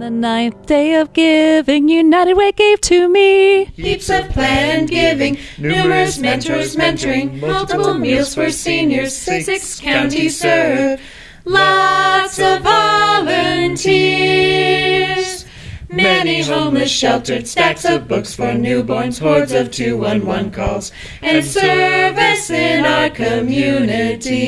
the ninth day of giving, United Way gave to me. Heaps of planned giving, numerous mentors mentoring, multiple meals for seniors, six counties served, lots of volunteers. Many homeless sheltered, stacks of books for newborns, hordes of 211 calls, and service in our community.